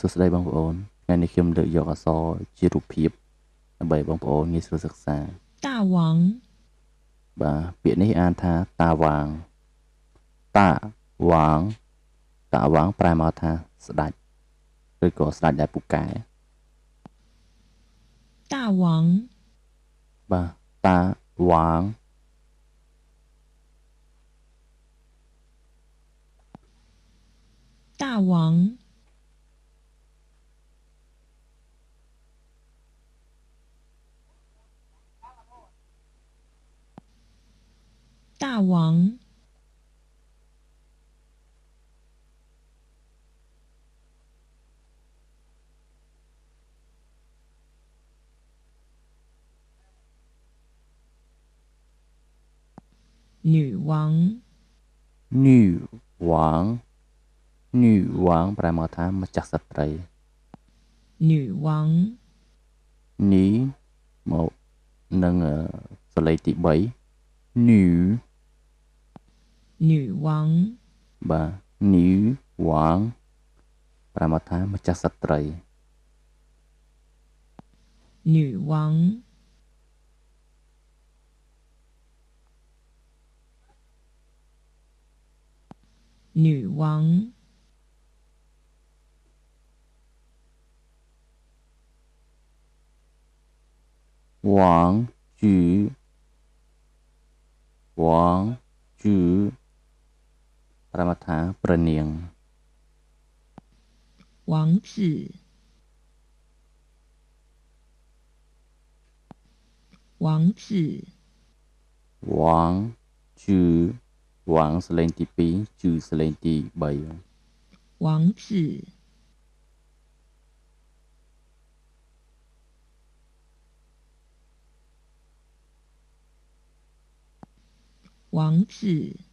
សួស្តីបងប្អូនថ្ងៃនេះខ្ញុំលើកយកអក្សរជារូបភាពដើម្បីបងប្អូនងាយស្រួលសិក្សាតាវងបាទពាក្យនេះអានថាតាវាងតាវាងតាវាងប្រែមកថាស្ដេចឬក៏ស្ដេចដែលពូកែតាវាងបាទតាវាង大王。大王女王女王女王ប្រែមកថាម្ចាស់ស្ត្រី女王នេះមកនឹងសលេខទី3女 女王បាទ女王ប្រែមកថាម្ចាស់ស្ត្រី女王女王王菊王 รมถาประเนียง王子王子หวังจือวังสเลนตีปีจือสเลนตีใบ王子王子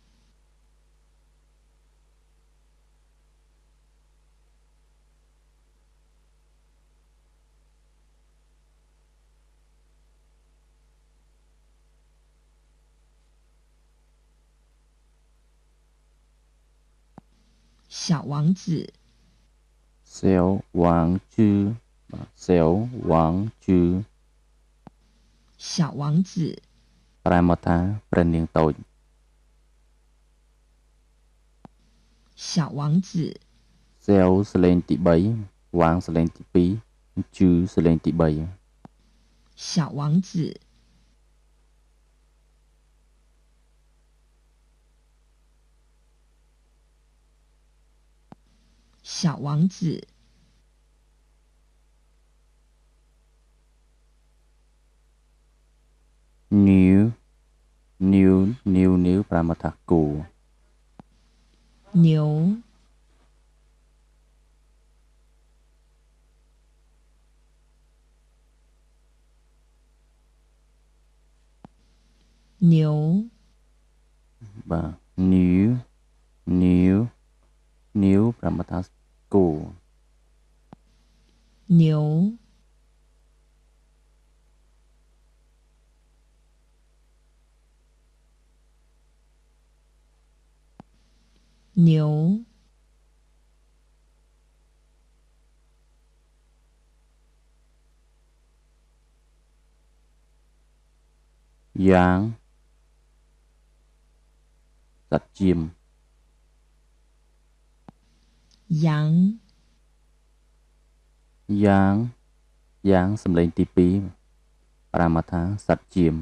小王子小王子小王子小王子ប្រែមកថាព្រះនាងតូច小王子小សលេងទី3វាងសលេងទី2ជឺសលេងទី3小王子 小王子》。Nếu nếu nếu nếu là một thằng cụ. Nếu Nếu 牛 brahmata school 牛牛 giáng giặt chim យ៉ាងយ៉ាងយ៉ាងសំឡេងទី2ប្រាមថាសត្វជាម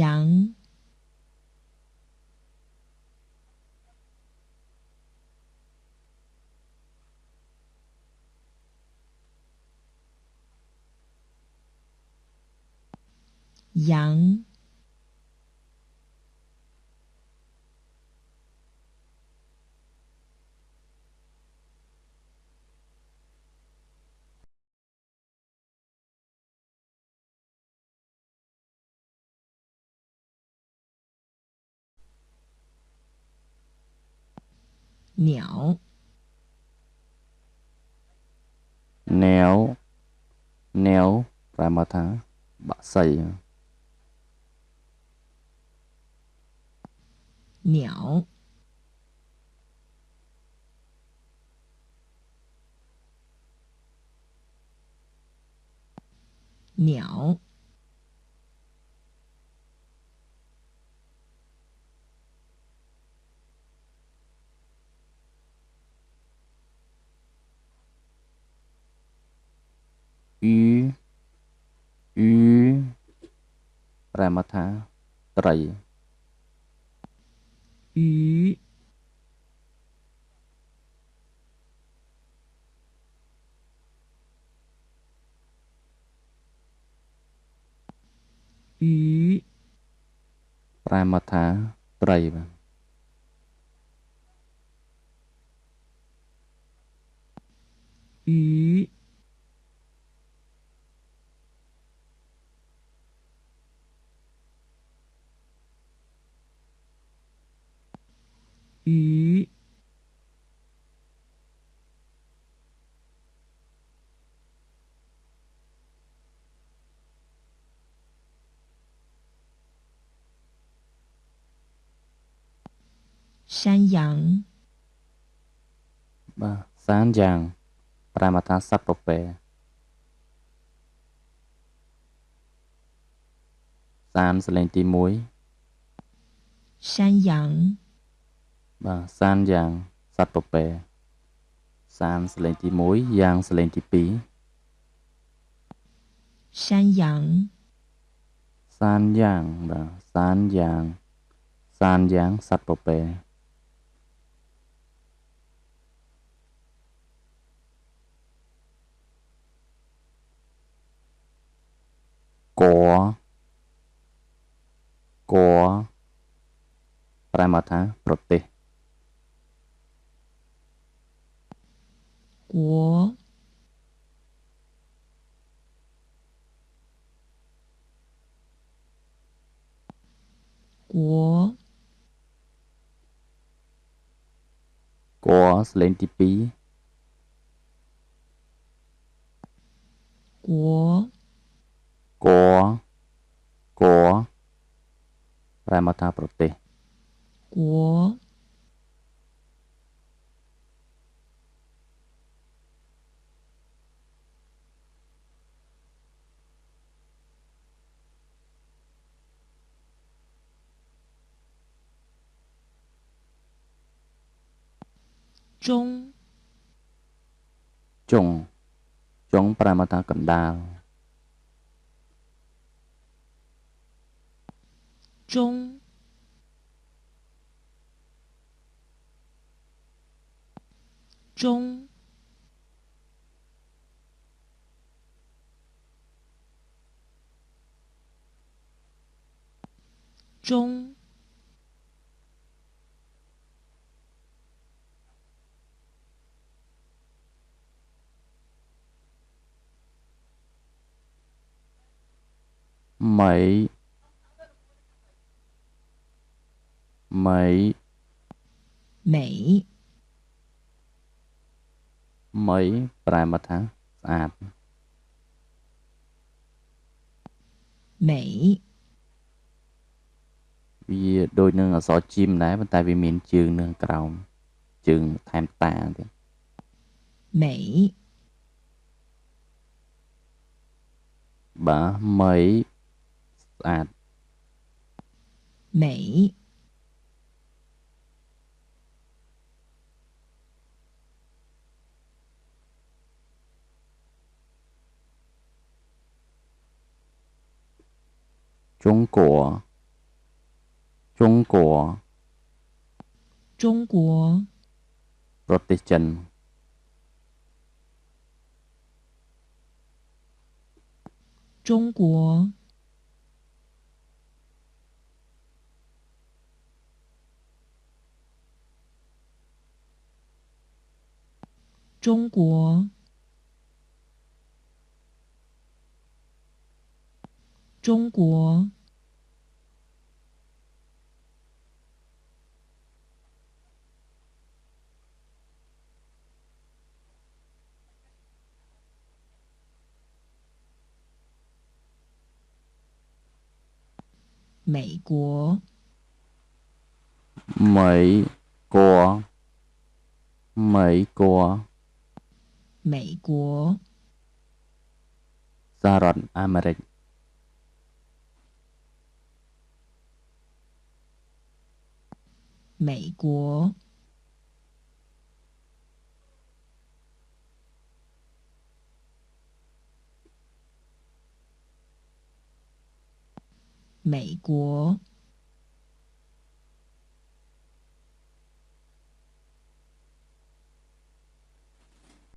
យ៉ាងយ៉ាង 鸟，nếu nếu và mà thá bạ sầy 鸟，鸟。U U ប្រែមកថាត្រី U អ៊ីប្រែមកថាត្រីបាទអ៊ី 鱼， 山羊， បាទសានយ៉ាង ប្រែមកថាសត្វពពែសានសលេងទី1 山羊， បាទសានយ៉ាងសត្វពពែសានសលេងទី1យ៉ាងសលេងទី2山羊，សានយ៉ាងបាទសានយ៉ាងសានយ៉ាងសត្វពពែកកប្រែមកថាប្រទេស 国， 国， កសលេងទី2 国， កកប្រែមកថាប្រទេស 国， Trung. Trung Trung Paramata cầm đao. Trung. Trung. Trung. mấy mấy mấy mấy ប្រែមកថាស្អាតមេវាដូចនឹងអក្សរជីមដែរប៉ុន្តែវាមានជើងនៅក្រោមជើងថែមតាទៀតមេបាទមី là Mỹ. Trung Quốc Trung Quốc Trung Quốc protection, Trung Quốc 中国。中国。美国。美国。美国。Mỹ Quốc, Saaron, 美国。សហរដ្ឋអាមេរិក Mỹ Quốc. Mỹ Quốc.